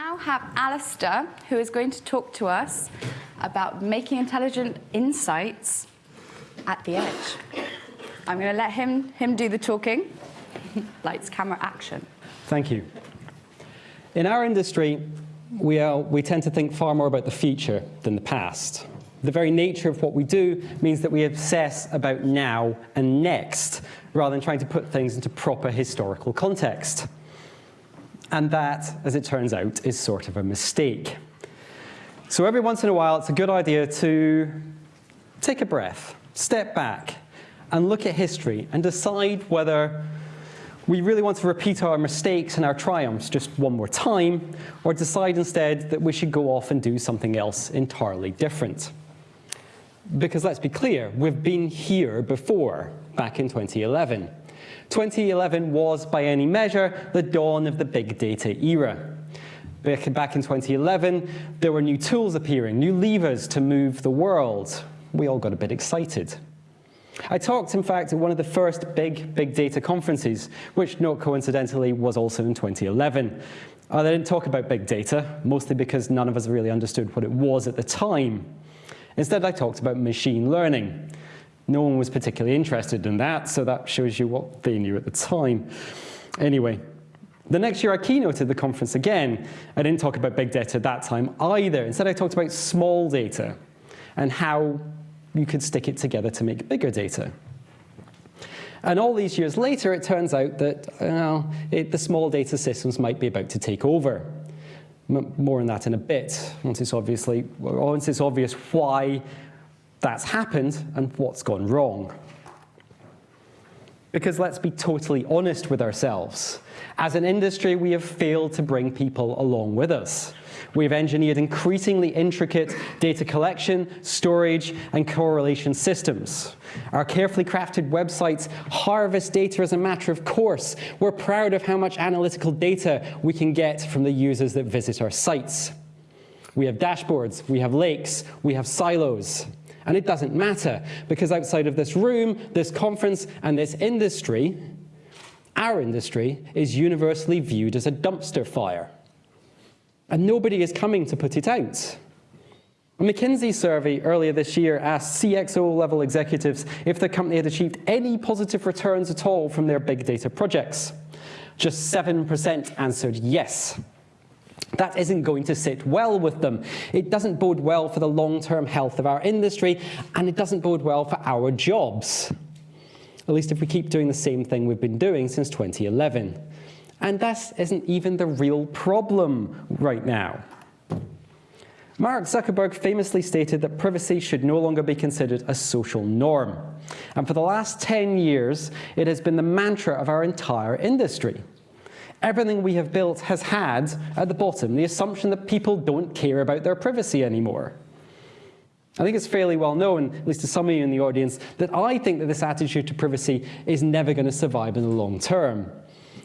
now have Alistair, who is going to talk to us about making intelligent insights at the edge. I'm going to let him, him do the talking. Lights, camera, action. Thank you. In our industry, we, are, we tend to think far more about the future than the past. The very nature of what we do means that we obsess about now and next, rather than trying to put things into proper historical context. And that, as it turns out, is sort of a mistake. So every once in a while, it's a good idea to take a breath, step back, and look at history and decide whether we really want to repeat our mistakes and our triumphs just one more time, or decide instead that we should go off and do something else entirely different. Because let's be clear, we've been here before, back in 2011. 2011 was, by any measure, the dawn of the big data era. Back in 2011, there were new tools appearing, new levers to move the world. We all got a bit excited. I talked, in fact, at one of the first big big data conferences, which, not coincidentally, was also in 2011. I uh, didn't talk about big data, mostly because none of us really understood what it was at the time. Instead, I talked about machine learning. No one was particularly interested in that, so that shows you what they knew at the time. Anyway, the next year I keynoted the conference again. I didn't talk about big data that time either. Instead, I talked about small data and how you could stick it together to make bigger data. And all these years later, it turns out that it, the small data systems might be about to take over. M more on that in a bit, once it's, obviously, once it's obvious why that's happened and what's gone wrong. Because let's be totally honest with ourselves. As an industry, we have failed to bring people along with us. We've engineered increasingly intricate data collection, storage, and correlation systems. Our carefully crafted websites harvest data as a matter of course. We're proud of how much analytical data we can get from the users that visit our sites. We have dashboards, we have lakes, we have silos. And it doesn't matter, because outside of this room, this conference, and this industry, our industry is universally viewed as a dumpster fire. And nobody is coming to put it out. A McKinsey survey earlier this year asked CXO-level executives if the company had achieved any positive returns at all from their big data projects. Just 7% answered yes. That isn't going to sit well with them. It doesn't bode well for the long-term health of our industry, and it doesn't bode well for our jobs. At least if we keep doing the same thing we've been doing since 2011. And that isn't even the real problem right now. Mark Zuckerberg famously stated that privacy should no longer be considered a social norm. And for the last 10 years, it has been the mantra of our entire industry. Everything we have built has had, at the bottom, the assumption that people don't care about their privacy anymore. I think it's fairly well known, at least to some of you in the audience, that I think that this attitude to privacy is never going to survive in the long term.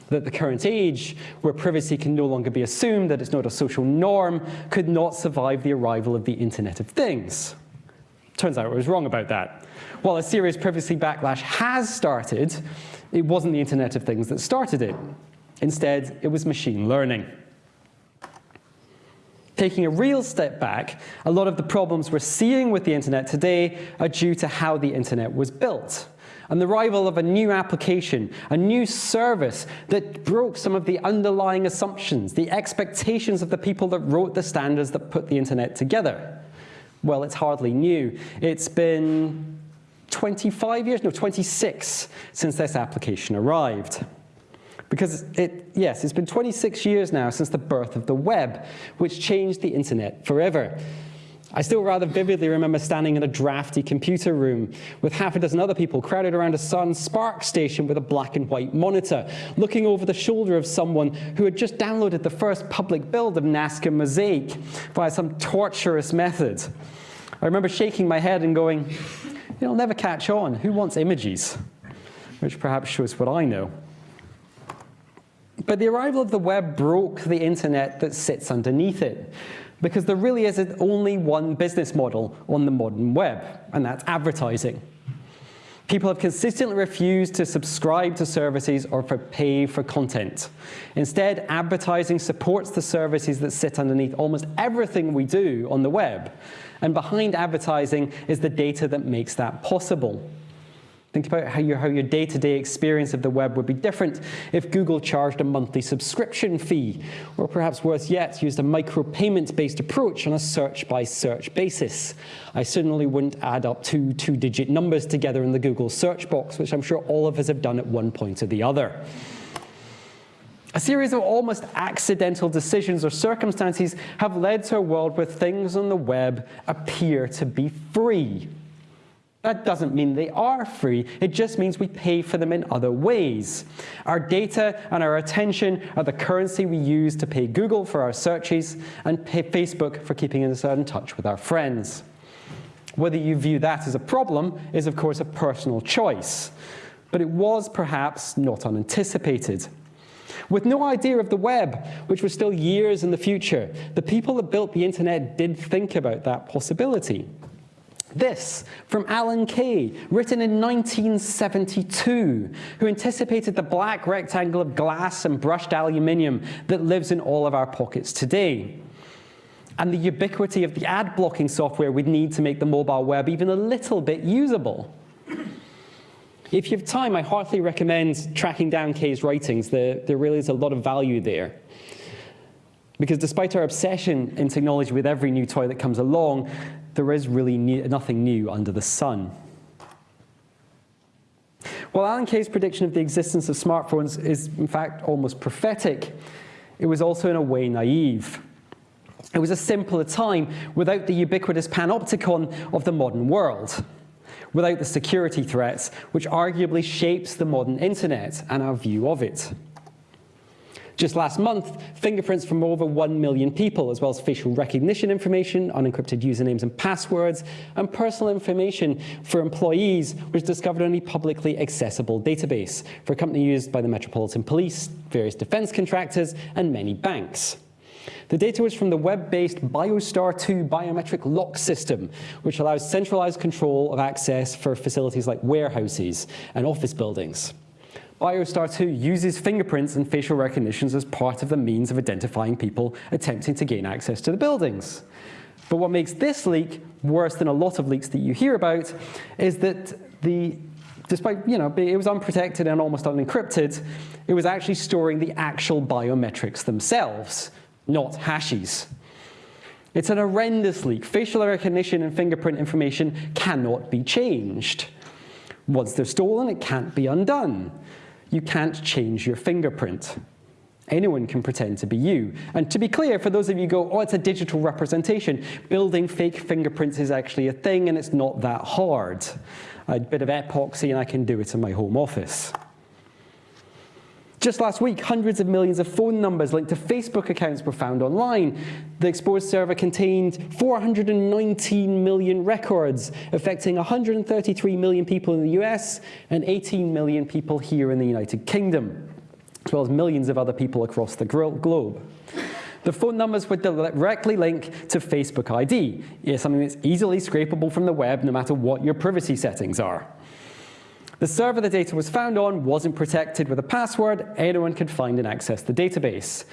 That the current age, where privacy can no longer be assumed, that it's not a social norm, could not survive the arrival of the Internet of Things. Turns out I was wrong about that. While a serious privacy backlash has started, it wasn't the Internet of Things that started it. Instead, it was machine learning. Taking a real step back, a lot of the problems we're seeing with the internet today are due to how the internet was built and the arrival of a new application, a new service that broke some of the underlying assumptions, the expectations of the people that wrote the standards that put the internet together. Well, it's hardly new. It's been 25 years, no, 26 since this application arrived. Because it, yes, it's been 26 years now since the birth of the web, which changed the internet forever. I still rather vividly remember standing in a drafty computer room with half a dozen other people crowded around a Sun SPARCstation with a black and white monitor, looking over the shoulder of someone who had just downloaded the first public build of NCSA Mosaic via some torturous method. I remember shaking my head and going, it'll never catch on. Who wants images? Which perhaps shows what I know. But the arrival of the web broke the internet that sits underneath it because there really is only one business model on the modern web, and that's advertising. People have consistently refused to subscribe to services or for pay for content. Instead, advertising supports the services that sit underneath almost everything we do on the web. And behind advertising is the data that makes that possible. Think about how your, how your day-to-day experience of the web would be different if Google charged a monthly subscription fee, or perhaps worse yet, used a micropayment-based approach on a search-by-search basis. I certainly wouldn't add up two two-digit numbers together in the Google search box, which I'm sure all of us have done at one point or the other. A series of almost accidental decisions or circumstances have led to a world where things on the web appear to be free. That doesn't mean they are free, it just means we pay for them in other ways. Our data and our attention are the currency we use to pay Google for our searches and pay Facebook for keeping us in touch with our friends. Whether you view that as a problem is of course a personal choice, but it was perhaps not unanticipated. With no idea of the web, which was still years in the future, the people that built the internet did think about that possibility. This from Alan Kay, written in 1972, who anticipated the black rectangle of glass and brushed aluminium that lives in all of our pockets today. And the ubiquity of the ad blocking software we'd need to make the mobile web even a little bit usable. If you have time, I heartily recommend tracking down Kay's writings. There, there really is a lot of value there. Because despite our obsession in technology with every new toy that comes along, there is really nothing new under the sun. While Alan Kay's prediction of the existence of smartphones is in fact almost prophetic, it was also in a way naive. It was a simpler time without the ubiquitous panopticon of the modern world, without the security threats which arguably shapes the modern internet and our view of it. Just last month, fingerprints from over 1 million people, as well as facial recognition information, unencrypted usernames and passwords, and personal information for employees was discovered in a publicly accessible database for a company used by the Metropolitan Police, various defense contractors, and many banks. The data was from the web-based BioStar 2 biometric lock system, which allows centralized control of access for facilities like warehouses and office buildings. BioStar 2 uses fingerprints and facial recognitions as part of the means of identifying people attempting to gain access to the buildings. But what makes this leak worse than a lot of leaks that you hear about is that the despite, you know, it was unprotected and almost unencrypted, it was actually storing the actual biometrics themselves, not hashes. It's an horrendous leak. Facial recognition and fingerprint information cannot be changed. Once they're stolen, it can't be undone you can't change your fingerprint. Anyone can pretend to be you. And to be clear, for those of you who go, oh, it's a digital representation, building fake fingerprints is actually a thing and it's not that hard. A bit of epoxy and I can do it in my home office. Just last week, hundreds of millions of phone numbers linked to Facebook accounts were found online. The exposed server contained 419 million records, affecting 133 million people in the US and 18 million people here in the United Kingdom, as well as millions of other people across the globe. The phone numbers would directly link to Facebook ID, something that's easily scrapable from the web no matter what your privacy settings are. The server the data was found on wasn't protected with a password. Anyone could find and access the database.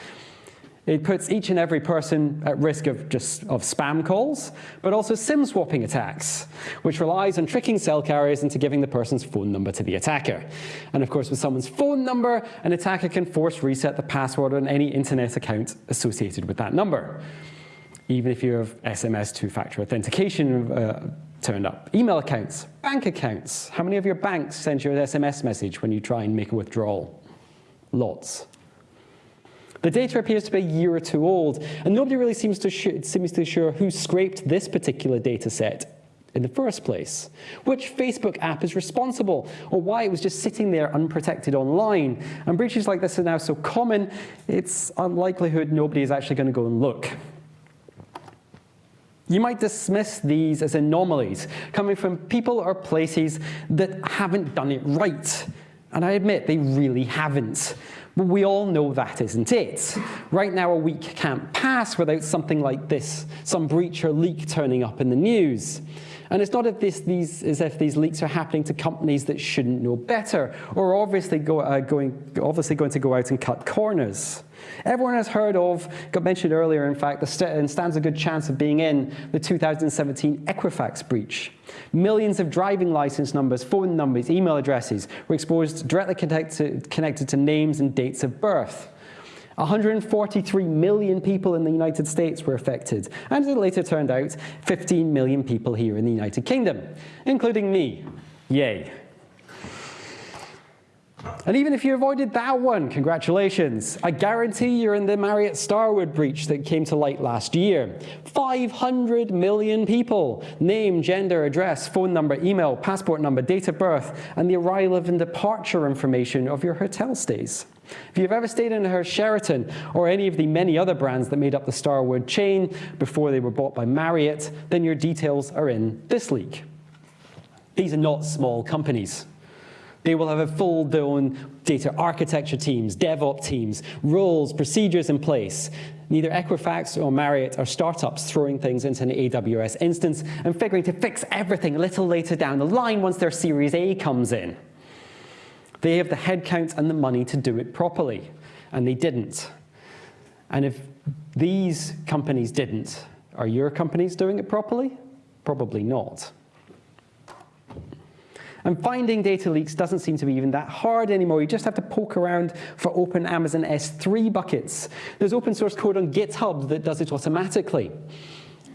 It puts each and every person at risk of just of spam calls, but also SIM swapping attacks, which relies on tricking cell carriers into giving the person's phone number to the attacker. And of course, with someone's phone number, an attacker can force reset the password on any internet account associated with that number. Even if you have SMS two-factor authentication uh, turned up. Email accounts, bank accounts. How many of your banks send you an SMS message when you try and make a withdrawal? Lots. The data appears to be a year or two old, and nobody really seems to, seems to be sure who scraped this particular data set in the first place, which Facebook app is responsible, or why it was just sitting there unprotected online. And breaches like this are now so common, it's unlikelihood nobody is actually going to go and look. You might dismiss these as anomalies coming from people or places that haven't done it right. And I admit they really haven't. But we all know that isn't it. Right now a week can't pass without something like this, some breach or leak turning up in the news. And it's not if this, these, as if these leaks are happening to companies that shouldn't know better or obviously, go, uh, going, obviously going to go out and cut corners. Everyone has heard of, got mentioned earlier, in fact, and stands a good chance of being in the 2017 Equifax breach. Millions of driving license numbers, phone numbers, email addresses were exposed directly connected, connected to names and dates of birth. 143 million people in the United States were affected, and it later turned out, 15 million people here in the United Kingdom, including me. Yay. And even if you avoided that one, congratulations. I guarantee you're in the Marriott Starwood breach that came to light last year. 500 million people, name, gender, address, phone number, email, passport number, date of birth, and the arrival and departure information of your hotel stays. If you've ever stayed in a Sheraton or any of the many other brands that made up the Starwood chain before they were bought by Marriott, then your details are in this leak. These are not small companies. They will have a full-blown data architecture teams, DevOps teams, roles, procedures in place. Neither Equifax or Marriott are startups throwing things into an AWS instance and figuring to fix everything a little later down the line once their Series A comes in. They have the headcount and the money to do it properly, and they didn't. And if these companies didn't, are your companies doing it properly? Probably not. And finding data leaks doesn't seem to be even that hard anymore. You just have to poke around for open Amazon S3 buckets. There's open source code on GitHub that does it automatically.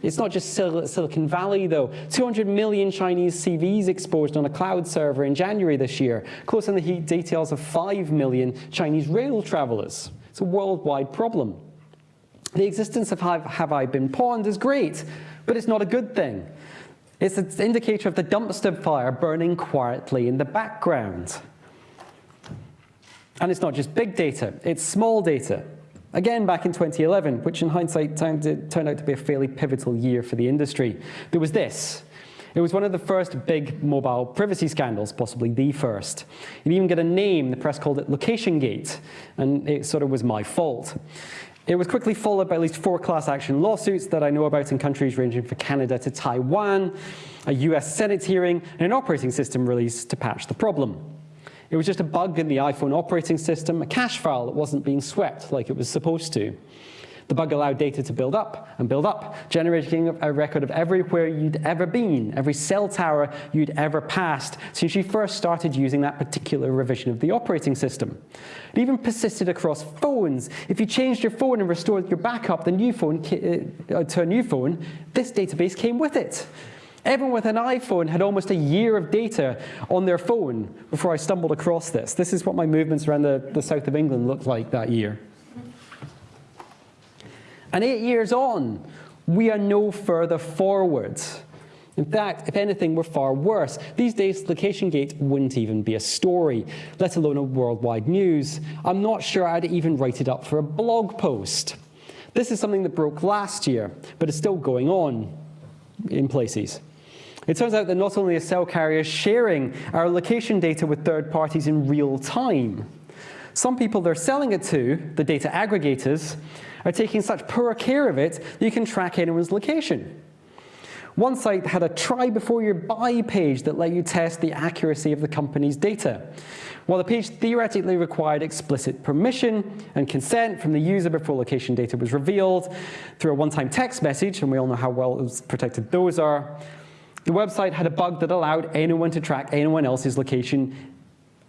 It's not just Sil Silicon Valley, though. 200 million Chinese CVs exposed on a cloud server in January this year, close on the heat details of 5 million Chinese rail travelers. It's a worldwide problem. The existence of Have, have I Been Pwned is great, but it's not a good thing. It's an indicator of the dumpster fire burning quietly in the background. And it's not just big data, it's small data. Again, back in 2011, which in hindsight turned out to be a fairly pivotal year for the industry, there was this. It was one of the first big mobile privacy scandals, possibly the first. It even got a name, the press called it Location Gate, and it sort of was my fault. It was quickly followed by at least four class action lawsuits that I know about in countries ranging from Canada to Taiwan, a US Senate hearing, and an operating system release to patch the problem. It was just a bug in the iPhone operating system, a cache file that wasn't being swept like it was supposed to. The bug allowed data to build up and build up, generating a record of everywhere you'd ever been, every cell tower you'd ever passed since you first started using that particular revision of the operating system. It even persisted across phones. If you changed your phone and restored your backup the new phone, uh, to a new phone, this database came with it. Everyone with an iPhone had almost a year of data on their phone before I stumbled across this. This is what my movements around the, the south of England looked like that year. And eight years on, we are no further forward. In fact, if anything, we're far worse. These days, location gate wouldn't even be a story, let alone a worldwide news. I'm not sure I'd even write it up for a blog post. This is something that broke last year, but it's still going on in places. It turns out that not only are cell carriers sharing our location data with third parties in real time, some people they're selling it to, the data aggregators, are taking such poor care of it that you can track anyone's location. One site had a try before you buy page that let you test the accuracy of the company's data. While the page theoretically required explicit permission and consent from the user before location data was revealed through a one-time text message, and we all know how well protected those are, the website had a bug that allowed anyone to track anyone else's location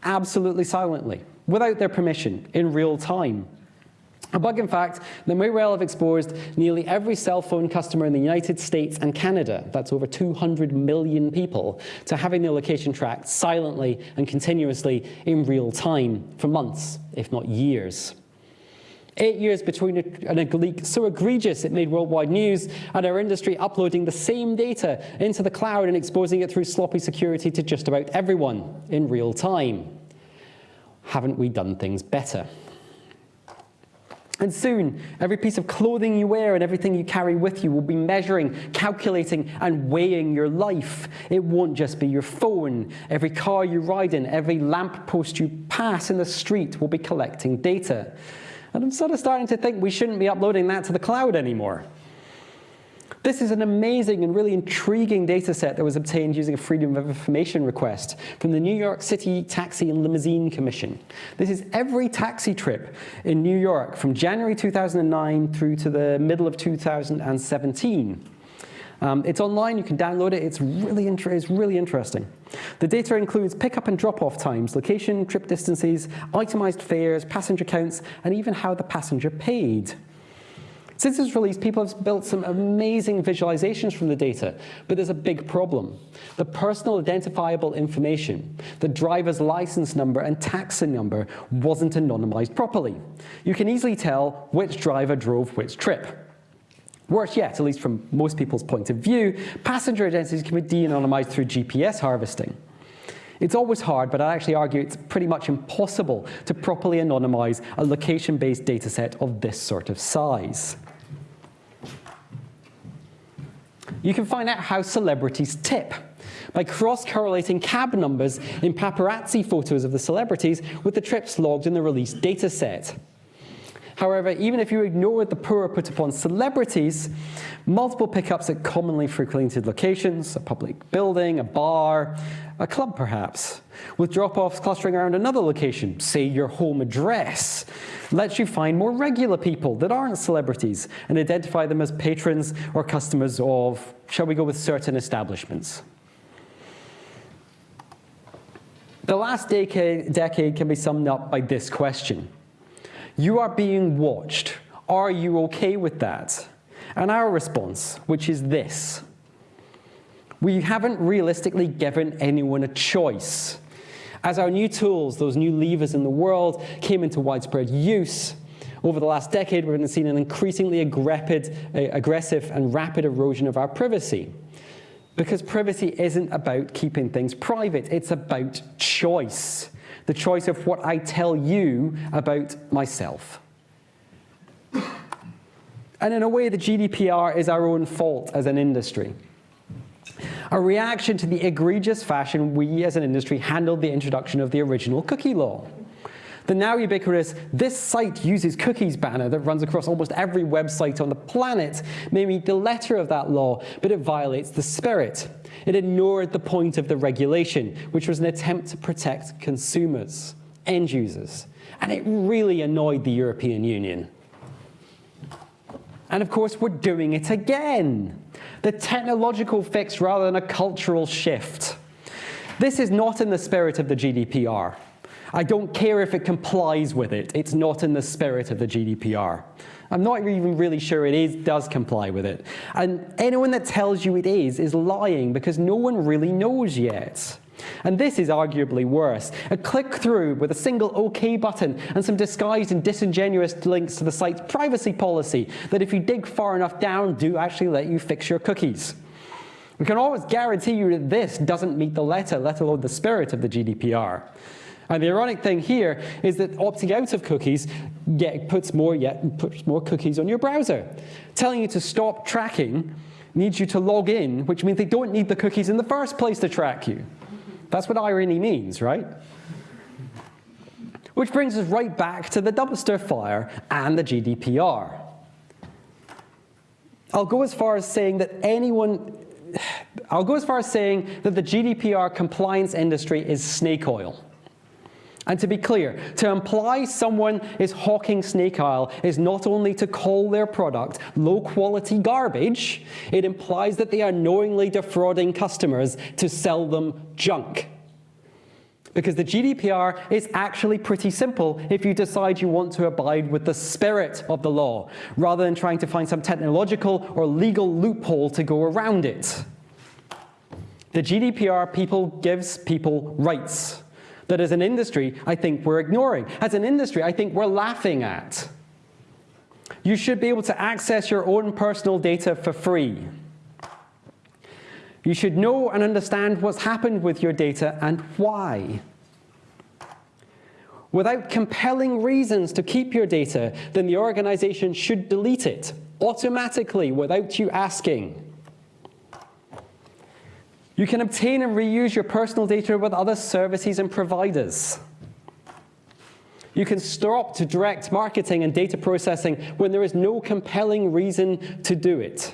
absolutely silently, without their permission, in real time. A bug, in fact, that may well have exposed nearly every cell phone customer in the United States and Canada, that's over 200 million people, to having their location tracked silently and continuously in real time for months, if not years. Eight years between a, leak so egregious it made worldwide news, and our industry uploading the same data into the cloud and exposing it through sloppy security to just about everyone in real time. Haven't we done things better? And soon, every piece of clothing you wear and everything you carry with you will be measuring, calculating, and weighing your life. It won't just be your phone. Every car you ride in, every lamppost you pass in the street will be collecting data. And I'm sort of starting to think we shouldn't be uploading that to the cloud anymore. This is an amazing and really intriguing data set that was obtained using a Freedom of Information request from the New York City Taxi and Limousine Commission. This is every taxi trip in New York from January 2009 through to the middle of 2017. Um, it's online, you can download it, it's really, it's really interesting. The data includes pickup and drop-off times, location, trip distances, itemized fares, passenger counts, and even how the passenger paid. Since its release, people have built some amazing visualizations from the data, but there's a big problem. The personal identifiable information, the driver's license number and taxi number wasn't anonymized properly. You can easily tell which driver drove which trip. Worse yet, at least from most people's point of view, passenger identities can be de-anonymized through GPS harvesting. It's always hard, but I actually argue it's pretty much impossible to properly anonymize a location-based dataset of this sort of size. You can find out how celebrities tip by cross-correlating cab numbers in paparazzi photos of the celebrities with the trips logged in the released dataset. However, even if you ignore the poor put upon celebrities, multiple pickups at commonly frequented locations, a public building, a bar, a club perhaps, with drop-offs clustering around another location, say your home address, lets you find more regular people that aren't celebrities and identify them as patrons or customers of, shall we go with certain establishments. The last decade, decade can be summed up by this question. You are being watched. Are you okay with that? And our response, which is this. We haven't realistically given anyone a choice. As our new tools, those new levers in the world, came into widespread use, over the last decade, we've seen an increasingly aggressive and rapid erosion of our privacy. Because privacy isn't about keeping things private, it's about choice the choice of what I tell you about myself. And in a way, the GDPR is our own fault as an industry. A reaction to the egregious fashion we as an industry handled the introduction of the original cookie law. The now ubiquitous this site uses cookies banner that runs across almost every website on the planet may meet the letter of that law, but it violates the spirit. It ignored the point of the regulation, which was an attempt to protect consumers, end users. And it really annoyed the European Union. And of course, we're doing it again. The technological fix rather than a cultural shift. This is not in the spirit of the GDPR. I don't care if it complies with it. It's not in the spirit of the GDPR. I'm not even really sure it is, does comply with it. And anyone that tells you it is, is lying because no one really knows yet. And this is arguably worse. A click through with a single OK button and some disguised and disingenuous links to the site's privacy policy that if you dig far enough down, do actually let you fix your cookies. We can always guarantee you that this doesn't meet the letter, let alone the spirit of the GDPR. And the ironic thing here is that opting out of cookies get, puts, more yet, puts more cookies on your browser. Telling you to stop tracking needs you to log in, which means they don't need the cookies in the first place to track you. That's what irony means, right? Which brings us right back to the dumpster fire and the GDPR. I'll go as far as saying that anyone, I'll go as far as saying that the GDPR compliance industry is snake oil. And to be clear, to imply someone is hawking snake oil is not only to call their product low-quality garbage, it implies that they are knowingly defrauding customers to sell them junk. Because the GDPR is actually pretty simple if you decide you want to abide with the spirit of the law, rather than trying to find some technological or legal loophole to go around it. The GDPR people gives people rights that as an industry, I think we're ignoring. As an industry, I think we're laughing at. You should be able to access your own personal data for free. You should know and understand what's happened with your data and why. Without compelling reasons to keep your data, then the organization should delete it automatically without you asking. You can obtain and reuse your personal data with other services and providers. You can stop to direct marketing and data processing when there is no compelling reason to do it.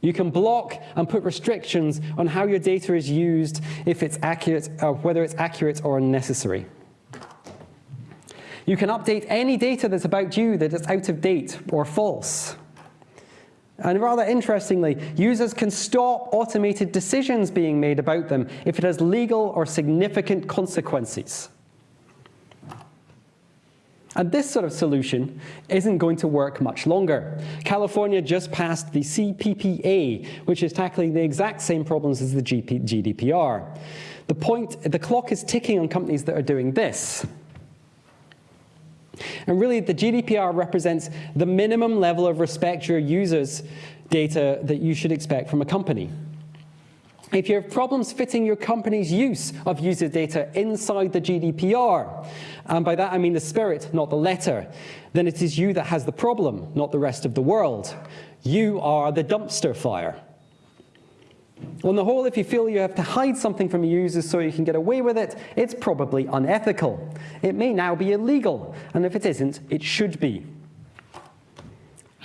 You can block and put restrictions on how your data is used if it's accurate, uh, whether it's accurate or unnecessary. You can update any data that's about you that is out of date or false. And rather interestingly, users can stop automated decisions being made about them if it has legal or significant consequences. And this sort of solution isn't going to work much longer. California just passed the CPPA, which is tackling the exact same problems as the GDPR. The point, the clock is ticking on companies that are doing this. And really, the GDPR represents the minimum level of respect your users' data that you should expect from a company. If you have problems fitting your company's use of user data inside the GDPR, and by that I mean the spirit, not the letter, then it is you that has the problem, not the rest of the world. You are the dumpster fire. On the whole, if you feel you have to hide something from your users so you can get away with it, it's probably unethical. It may now be illegal, and if it isn't, it should be.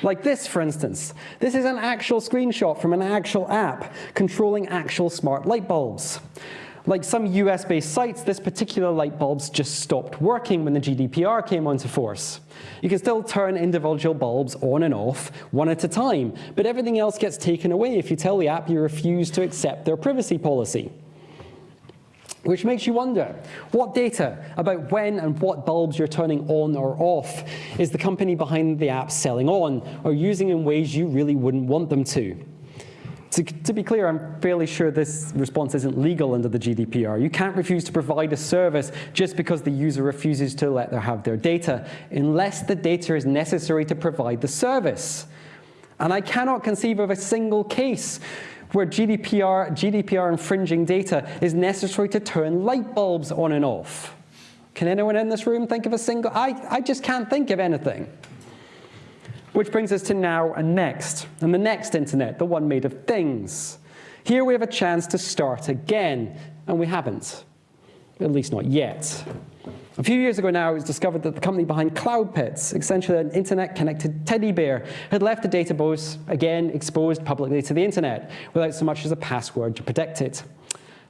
Like this, for instance. This is an actual screenshot from an actual app controlling actual smart light bulbs. Like some US-based sites, this particular light bulbs just stopped working when the GDPR came onto force. You can still turn individual bulbs on and off one at a time, but everything else gets taken away if you tell the app you refuse to accept their privacy policy. Which makes you wonder, what data about when and what bulbs you're turning on or off is the company behind the app selling on or using in ways you really wouldn't want them to? To, to, be clear, I'm fairly sure this response isn't legal under the GDPR. You can't refuse to provide a service just because the user refuses to let them have their data, unless the data is necessary to provide the service. And I cannot conceive of a single case where GDPR, GDPR infringing data is necessary to turn light bulbs on and off. Can anyone in this room think of a single? I, I just can't think of anything. Which brings us to now and next, and the next internet, the one made of things. Here we have a chance to start again, and we haven't, at least not yet. A few years ago now, it was discovered that the company behind CloudPets, essentially an internet-connected teddy bear, had left the database, again, exposed publicly to the internet, without so much as a password to protect it.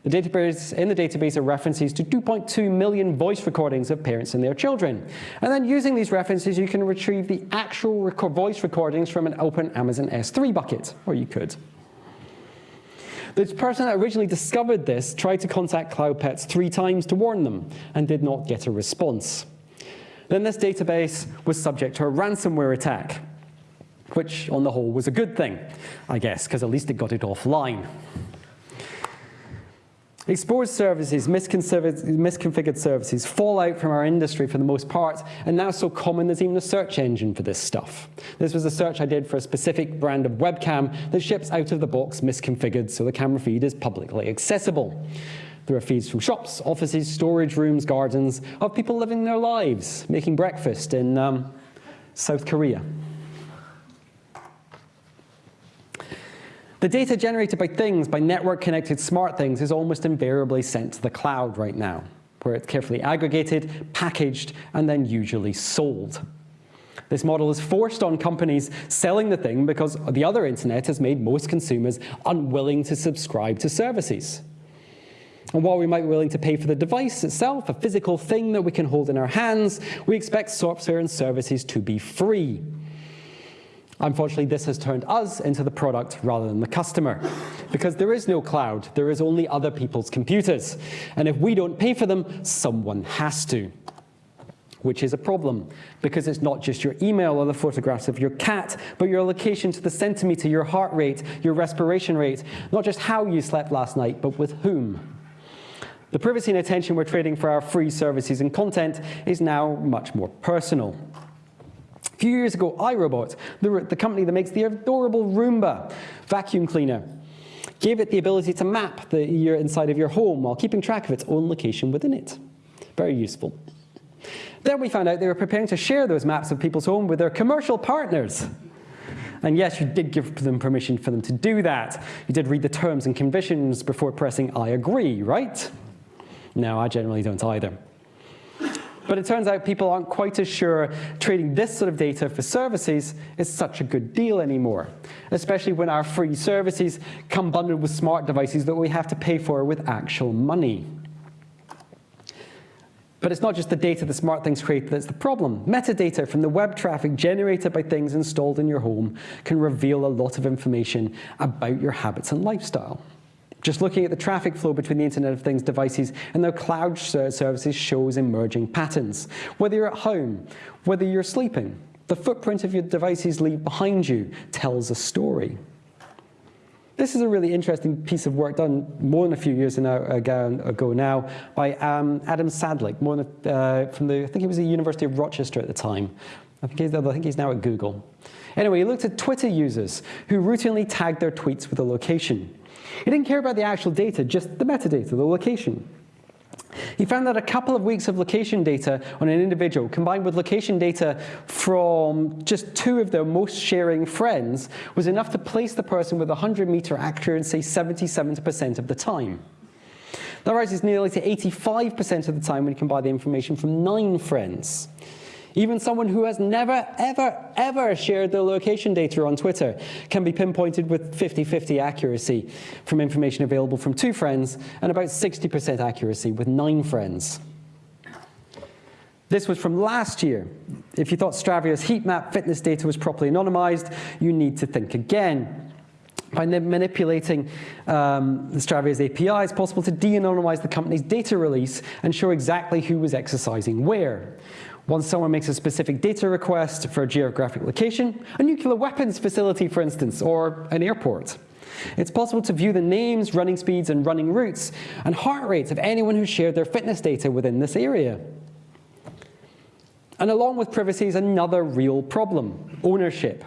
The database, in the database are references to 2.2 million voice recordings of parents and their children. And then using these references, you can retrieve the actual voice recordings from an open Amazon S3 bucket, or you could. The person that originally discovered this tried to contact CloudPets three times to warn them and did not get a response. Then this database was subject to a ransomware attack, which on the whole was a good thing, I guess, because at least it got it offline. Exposed services, misconfigured services, fall out from our industry for the most part, and now so common there's even a search engine for this stuff. This was a search I did for a specific brand of webcam that ships out of the box misconfigured so the camera feed is publicly accessible. There are feeds from shops, offices, storage rooms, gardens, of people living their lives, making breakfast in um, South Korea. The data generated by things, by network-connected smart things, is almost invariably sent to the cloud right now, where it's carefully aggregated, packaged, and then usually sold. This model is forced on companies selling the thing because the other internet has made most consumers unwilling to subscribe to services. And while we might be willing to pay for the device itself, a physical thing that we can hold in our hands, we expect software and services to be free. Unfortunately, this has turned us into the product rather than the customer. Because there is no cloud, there is only other people's computers. And if we don't pay for them, someone has to. Which is a problem, because it's not just your email or the photographs of your cat, but your location to the centimeter, your heart rate, your respiration rate, not just how you slept last night, but with whom. The privacy and attention we're trading for our free services and content is now much more personal. Few years ago, iRobot, the, the company that makes the adorable Roomba vacuum cleaner, gave it the ability to map the inside of your home while keeping track of its own location within it. Very useful. Then we found out they were preparing to share those maps of people's home with their commercial partners. And yes, you did give them permission for them to do that. You did read the terms and conditions before pressing I agree, right? No, I generally don't either. But it turns out people aren't quite as sure trading this sort of data for services is such a good deal anymore, especially when our free services come bundled with smart devices that we have to pay for with actual money. But it's not just the data the smart things create that's the problem. Metadata from the web traffic generated by things installed in your home can reveal a lot of information about your habits and lifestyle. Just looking at the traffic flow between the Internet of Things devices and their cloud services shows emerging patterns. Whether you're at home, whether you're sleeping, the footprint of your devices leave behind you tells a story. This is a really interesting piece of work done more than a few years ago now by um, Adam Sadilek, more than, uh, from the, I think he was the University of Rochester at the time. I think, he's, I think he's now at Google. Anyway, he looked at Twitter users who routinely tagged their tweets with a location. He didn't care about the actual data, just the metadata, the location. He found that a couple of weeks of location data on an individual combined with location data from just two of their most sharing friends was enough to place the person with 100 meter accuracy 77% of the time. That rises nearly to 85% of the time when you combine the information from nine friends. Even someone who has never, ever, ever shared their location data on Twitter can be pinpointed with 50-50 accuracy from information available from two friends and about 60% accuracy with nine friends. This was from last year. If you thought Strava's heat map fitness data was properly anonymized, you need to think again. By manipulating um, Strava's API, it's possible to de-anonymize the company's data release and show exactly who was exercising where. Once someone makes a specific data request for a geographic location, a nuclear weapons facility, for instance, or an airport. It's possible to view the names, running speeds, and running routes, and heart rates of anyone who shared their fitness data within this area. And along with privacy is another real problem, ownership.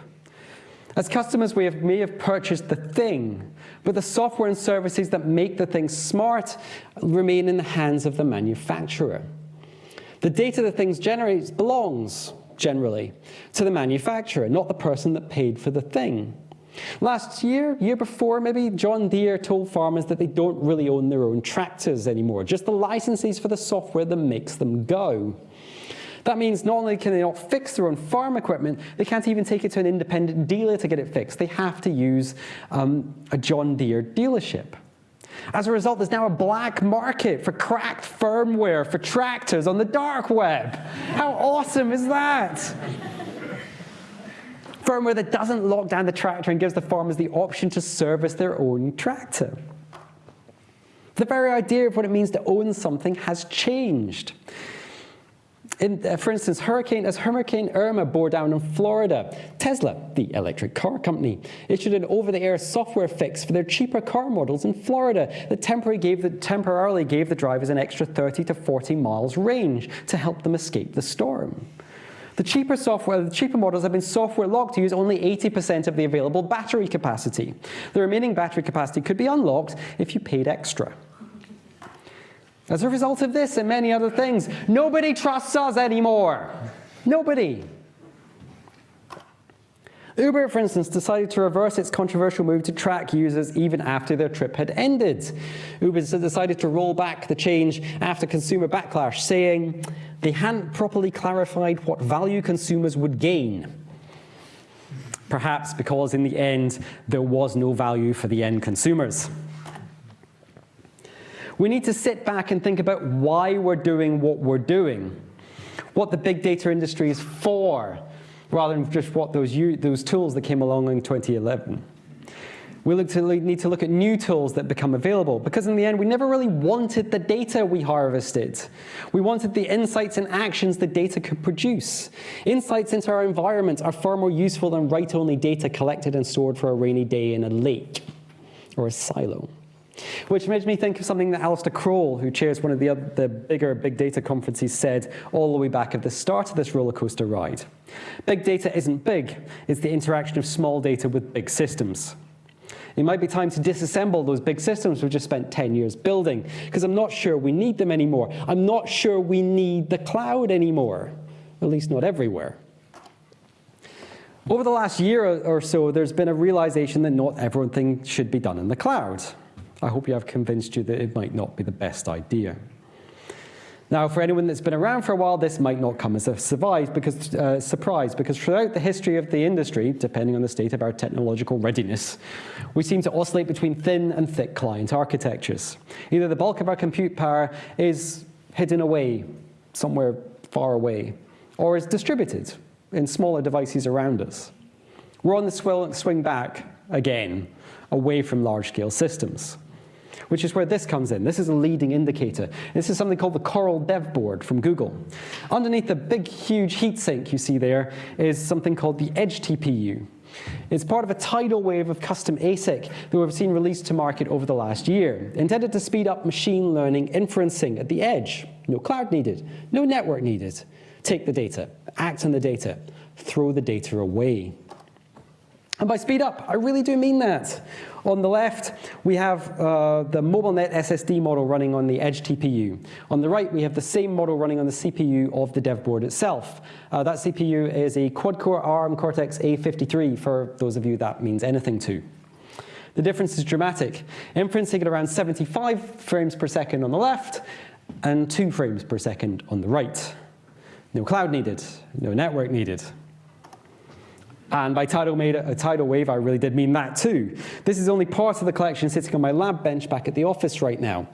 As customers, we have, may have purchased the thing, but the software and services that make the thing smart remain in the hands of the manufacturer. The data that things generate belongs, generally, to the manufacturer, not the person that paid for the thing. Last year, year before, maybe John Deere told farmers that they don't really own their own tractors anymore, just the licenses for the software that makes them go. That means not only can they not fix their own farm equipment, they can't even take it to an independent dealer to get it fixed. They have to use um, a John Deere dealership. As a result, there's now a black market for cracked firmware for tractors on the dark web. How awesome is that? firmware that doesn't lock down the tractor and gives the farmers the option to service their own tractor. The very idea of what it means to own something has changed. In, uh, for instance, hurricane, as Hurricane Irma bore down on Florida, Tesla, the electric car company, issued an over-the-air software fix for their cheaper car models in Florida that temporarily gave, the, temporarily gave the drivers an extra 30 to 40 miles range to help them escape the storm. The cheaper software, the cheaper models have been software locked to use only 80% of the available battery capacity. The remaining battery capacity could be unlocked if you paid extra. As a result of this and many other things, nobody trusts us anymore. Nobody. Uber, for instance, decided to reverse its controversial move to track users even after their trip had ended. Uber decided to roll back the change after consumer backlash, saying they hadn't properly clarified what value consumers would gain. Perhaps because in the end, there was no value for the end consumers. We need to sit back and think about why we're doing what we're doing, what the big data industry is for, rather than just what those, those tools that came along in 2011. We to, need to look at new tools that become available because in the end, we never really wanted the data we harvested. We wanted the insights and actions the data could produce. Insights into our environment are far more useful than write-only data collected and stored for a rainy day in a lake or a silo. Which makes me think of something that Alistair Croll, who chairs one of the, other, the bigger big data conferences, said all the way back at the start of this roller coaster ride. Big data isn't big, it's the interaction of small data with big systems. It might be time to disassemble those big systems we've just spent 10 years building, because I'm not sure we need them anymore. I'm not sure we need the cloud anymore, at least not everywhere. Over the last year or so, there's been a realization that not everything should be done in the cloud. I hope you have convinced you that it might not be the best idea. Now, for anyone that's been around for a while, this might not come as a surprise because, uh, surprise, because throughout the history of the industry, depending on the state of our technological readiness, we seem to oscillate between thin and thick client architectures. Either the bulk of our compute power is hidden away somewhere far away, or is distributed in smaller devices around us. We're on the swing back again, away from large-scale systems which is where this comes in. This is a leading indicator. This is something called the Coral Dev Board from Google. Underneath the big, huge heatsink you see there is something called the Edge TPU. It's part of a tidal wave of custom ASIC that we've seen released to market over the last year, intended to speed up machine learning inferencing at the edge. No cloud needed, no network needed. Take the data, act on the data, throw the data away. And by speed up, I really do mean that. On the left, we have uh, the MobileNet SSD model running on the Edge TPU. On the right, we have the same model running on the CPU of the dev board itself. Uh, that CPU is a quad-core ARM Cortex-A53, for those of you that means anything to. The difference is dramatic. Inferencing at around 75 frames per second on the left, and 2 frames per second on the right. No cloud needed, no network needed. And by tidal, made a tidal wave, I really did mean that too. This is only part of the collection sitting on my lab bench back at the office right now.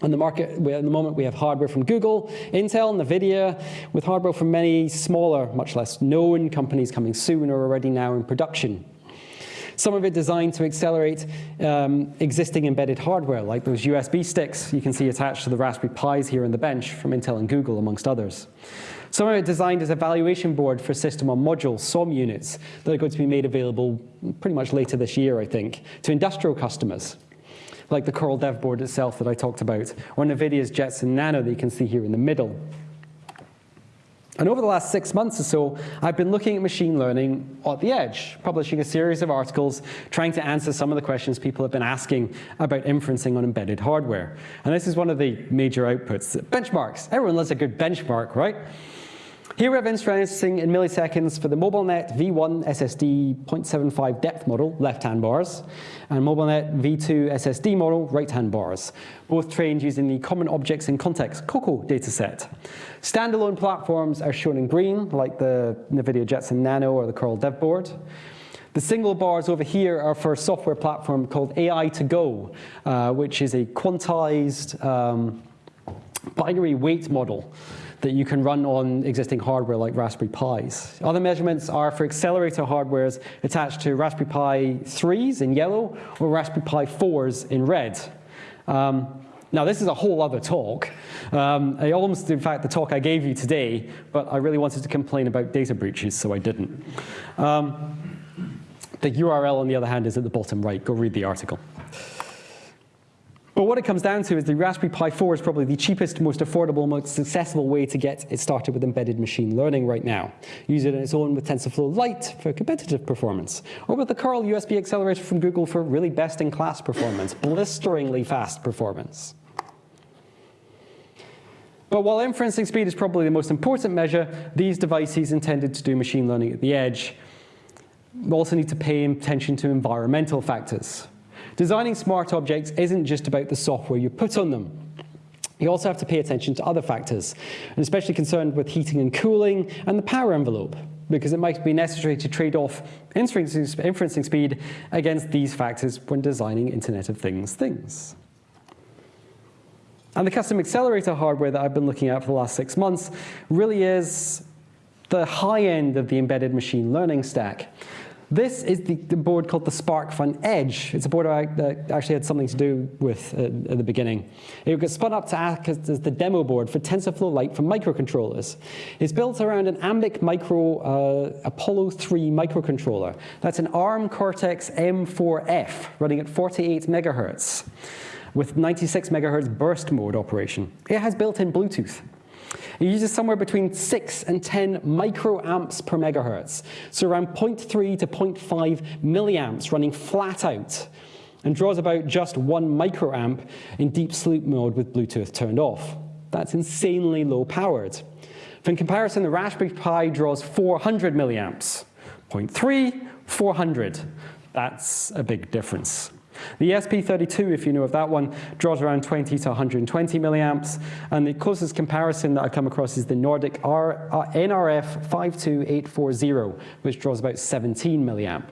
On the market, at the moment, we have hardware from Google, Intel, NVIDIA, with hardware from many smaller, much less known companies coming soon or already now in production. Some of it designed to accelerate um, existing embedded hardware, like those USB sticks you can see attached to the Raspberry Pis here on the bench from Intel and Google, amongst others. Some of it designed as a valuation board for system on module, SOM units, that are going to be made available pretty much later this year, I think, to industrial customers, like the Coral Dev board itself that I talked about, or NVIDIA's Jetson Nano that you can see here in the middle. And over the last six months or so, I've been looking at machine learning at the edge, publishing a series of articles trying to answer some of the questions people have been asking about inferencing on embedded hardware. And this is one of the major outputs. Benchmarks. Everyone loves a good benchmark, right? Here we have inferencing in milliseconds for the MobileNet V1 SSD 0.75 depth model, left-hand bars, and MobileNet V2 SSD model, right-hand bars, both trained using the Common Objects in Context, COCO dataset. Standalone platforms are shown in green, like the NVIDIA Jetson Nano or the Coral Dev Board. The single bars over here are for a software platform called AI2Go, uh, which is a quantized um, binary weight model that you can run on existing hardware like Raspberry Pis. Other measurements are for accelerator hardwares attached to Raspberry Pi 3s in yellow or Raspberry Pi 4s in red. Um, now, this is a whole other talk. Um, I almost, in fact, the talk I gave you today, but I really wanted to complain about data breaches, so I didn't. Um, the URL, on the other hand, is at the bottom right. Go read the article. But what it comes down to is the Raspberry Pi 4 is probably the cheapest, most affordable, most accessible way to get it started with embedded machine learning right now. Use it on its own with TensorFlow Lite for competitive performance, or with the Coral USB accelerator from Google for really best-in-class performance, blisteringly fast performance. But while inferencing speed is probably the most important measure, these devices intended to do machine learning at the edge We also need to pay attention to environmental factors. Designing smart objects isn't just about the software you put on them. You also have to pay attention to other factors, and especially concerned with heating and cooling and the power envelope, because it might be necessary to trade off inferencing speed against these factors when designing Internet of Things things. And the custom accelerator hardware that I've been looking at for the last six months really is the high end of the embedded machine learning stack. This is the, the board called the Spark SparkFun Edge. It's a board I, that actually had something to do with uh, at the beginning. It got spun up to act as the demo board for TensorFlow Lite for microcontrollers. It's built around an Ambiq Micro uh, Apollo 3 microcontroller. That's an ARM Cortex M4F running at 48 megahertz with 96 megahertz burst mode operation. It has built-in Bluetooth. It uses somewhere between 6 and 10 microamps per megahertz, so around 0.3 to 0.5 milliamps running flat out, and draws about just 1 microamp in deep sleep mode with Bluetooth turned off. That's insanely low powered. In comparison, the Raspberry Pi draws 400 milliamps. 0.3, 400. That's a big difference. The ESP32, if you know of that one, draws around 20 to 120 milliamps, and the closest comparison that I come across is the Nordic R, uh, NRF 52840, which draws about 17 milliamp.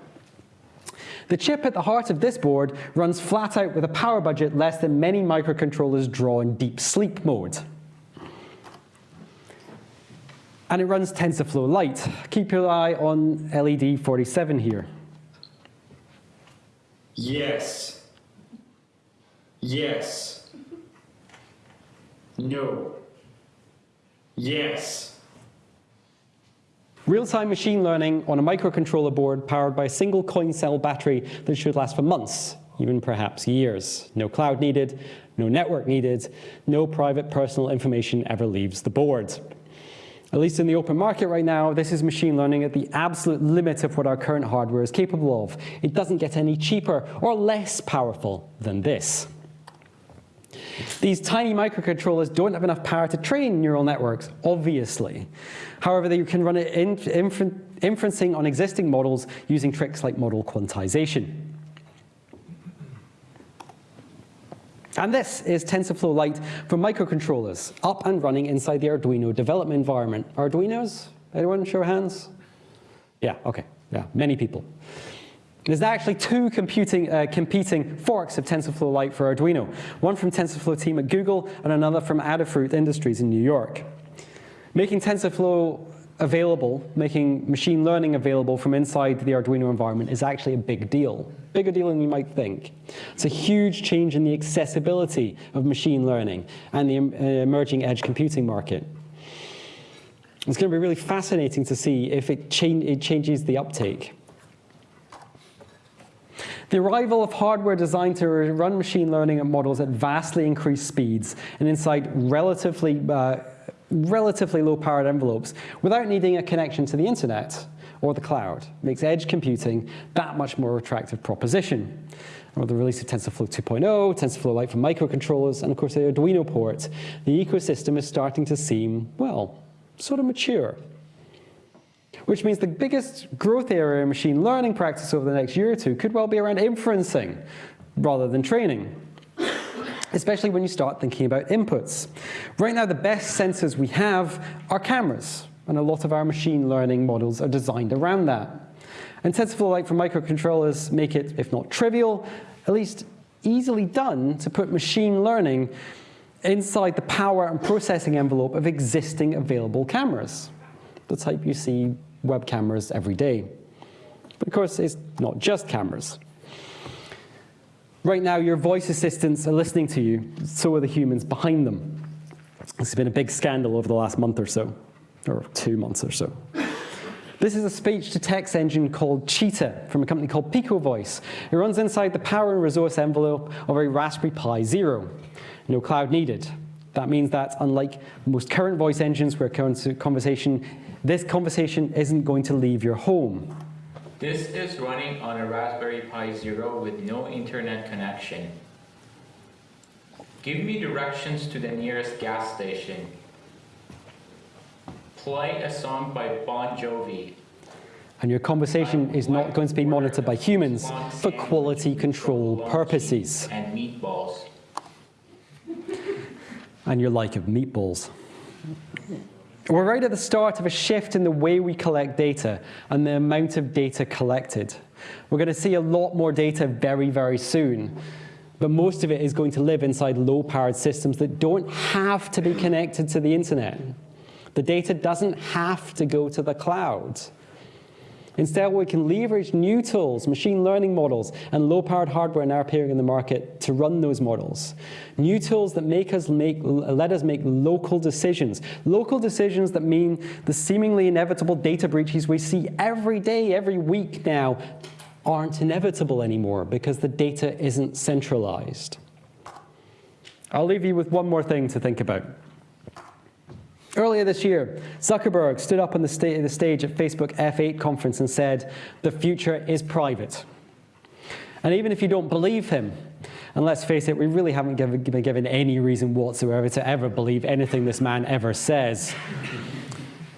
The chip at the heart of this board runs flat out with a power budget less than many microcontrollers draw in deep sleep mode. And it runs TensorFlow Lite. Keep your eye on LED 47 here. Yes. Yes. No. Yes. Real-time machine learning on a microcontroller board powered by a single coin cell battery that should last for months, even perhaps years. No cloud needed, no network needed, no private personal information ever leaves the board. At least in the open market right now, this is machine learning at the absolute limit of what our current hardware is capable of. It doesn't get any cheaper or less powerful than this. These tiny microcontrollers don't have enough power to train neural networks, obviously. However, they can run it infer inferencing on existing models using tricks like model quantization. And this is TensorFlow Lite for microcontrollers, up and running inside the Arduino development environment. Arduinos? Anyone show hands? Yeah, okay, yeah, many people. There's actually two computing, uh, competing forks of TensorFlow Lite for Arduino, one from TensorFlow team at Google and another from Adafruit Industries in New York. Making TensorFlow available, making machine learning available from inside the Arduino environment is actually a big deal. Bigger deal than you might think. It's a huge change in the accessibility of machine learning and the uh, emerging edge computing market. It's going to be really fascinating to see if it, cha it changes the uptake. The arrival of hardware designed to run machine learning models at vastly increased speeds and inside relatively, uh, relatively low-powered envelopes without needing a connection to the internet or the cloud. Makes edge computing that much more attractive proposition. With the release of TensorFlow 2.0, TensorFlow Lite for microcontrollers, and of course the Arduino port, the ecosystem is starting to seem, well, sort of mature. Which means the biggest growth area in machine learning practice over the next year or two could well be around inferencing rather than training especially when you start thinking about inputs. Right now, the best sensors we have are cameras, and a lot of our machine learning models are designed around that. And TensorFlow Lite for microcontrollers make it, if not trivial, at least easily done to put machine learning inside the power and processing envelope of existing available cameras, the type you see web cameras every day. But of course, it's not just cameras. Right now, your voice assistants are listening to you, so are the humans behind them. This has been a big scandal over the last month or so, or two months or so. This is a speech-to-text engine called Cheetah from a company called Picovoice. It runs inside the power and resource envelope of a Raspberry Pi Zero. No cloud needed. That means that unlike most current voice engines where conversation this conversation isn't going to leave your home. This is running on a Raspberry Pi Zero with no internet connection. Give me directions to the nearest gas station. Play a song by Bon Jovi. And your conversation is not going to be monitored by humans for quality control purposes. And meatballs. And your like of meatballs. We're right at the start of a shift in the way we collect data and the amount of data collected. We're going to see a lot more data very, very soon. But most of it is going to live inside low-powered systems that don't have to be connected to the internet. The data doesn't have to go to the cloud. Instead, we can leverage new tools, machine learning models, and low-powered hardware now appearing in the market to run those models. New tools that make us make, let us make local decisions. Local decisions that mean the seemingly inevitable data breaches we see every day, every week now, aren't inevitable anymore because the data isn't centralized. I'll leave you with one more thing to think about. Earlier this year, Zuckerberg stood up on the, sta the stage at Facebook F8 conference and said, the future is private. And even if you don't believe him, and let's face it, we really haven't given, been given any reason whatsoever to ever believe anything this man ever says.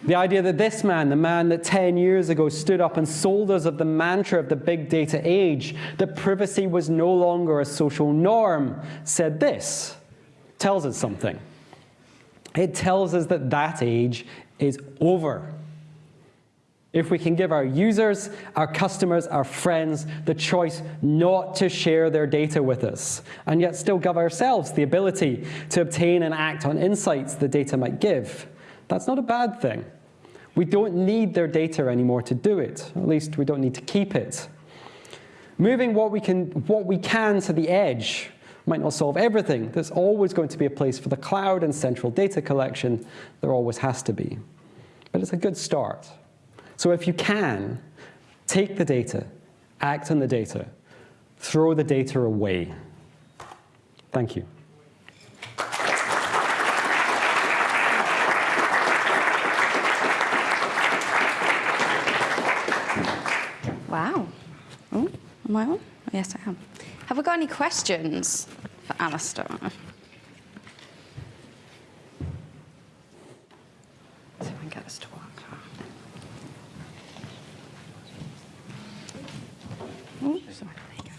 The idea that this man, the man that 10 years ago stood up and sold us of the mantra of the big data age, that privacy was no longer a social norm, said this, tells us something. It tells us that that age is over. If we can give our users, our customers, our friends the choice not to share their data with us, and yet still give ourselves the ability to obtain and act on insights the data might give, that's not a bad thing. We don't need their data anymore to do it. At least we don't need to keep it. Moving what we can, what we can to the edge might not solve everything. There's always going to be a place for the cloud and central data collection. There always has to be. But it's a good start. So if you can, take the data, act on the data, throw the data away. Thank you. Wow. Oh, am I on? Yes, I am. Have we got any questions for Alistair? See if I can get this to work. Oh, sorry. There you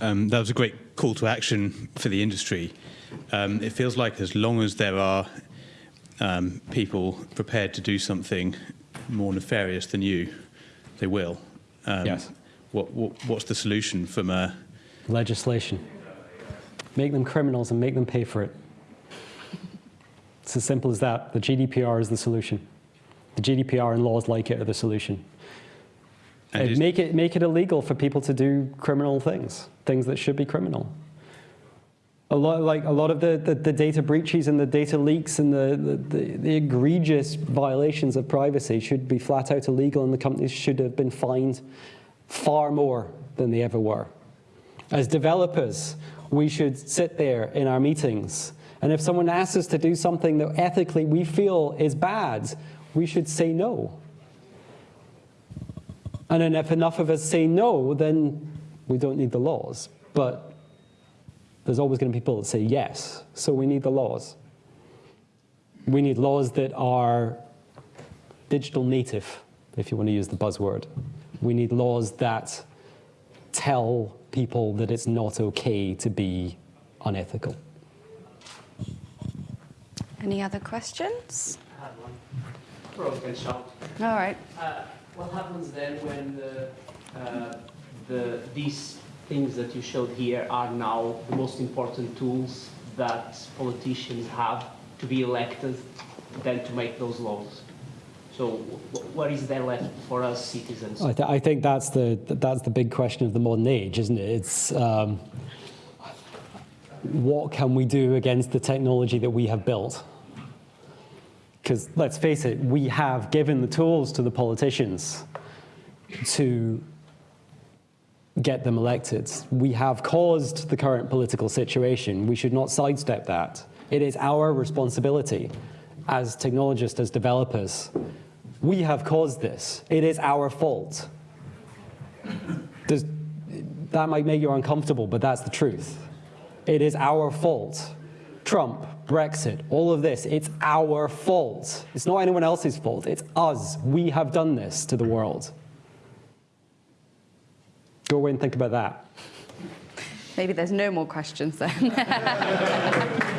go. Um, that was a great call to action for the industry. Um, it feels like as long as there are um, people prepared to do something more nefarious than you, they will. Um, Yes. What, what, what's the solution from a Legislation. Make them criminals and make them pay for it. It's as simple as that. The GDPR is the solution. The GDPR and laws like it are the solution. is- make, it, make it illegal for people to do criminal things, things that should be criminal. A lot, like a lot of the, the, the data breaches and the data leaks and the, the, the, the egregious violations of privacy should be flat out illegal and the companies should have been fined far more than they ever were. As developers, we should sit there in our meetings and if someone asks us to do something that ethically we feel is bad, we should say no. And then if enough of us say no, then we don't need the laws. But there's always going to be people that say yes, so we need the laws. We need laws that are digital native, if you want to use the buzzword. We need laws that tell people that it's not okay to be unethical. Any other questions? I had one. Probably can shout. All right. Uh, what happens then when the, uh, the, these things that you showed here are now the most important tools that politicians have to be elected than to make those laws? So wh- what is there left for us citizens? I, th- I think that's the, that's the big question of the modern age, isn't it? It's um, what can we do against the technology that we have built? Because let's face it, we have given the tools to the politicians to get them elected. We have caused the current political situation. We should not sidestep that. It is our responsibility as technologists, as developers. We have caused this. It is our fault. Does, that might make you uncomfortable, but that's the truth. It is our fault. Trump, Brexit, all of this, it's our fault. It's not anyone else's fault. It's us. We have done this to the world. Go away and think about that. Maybe there's no more questions then.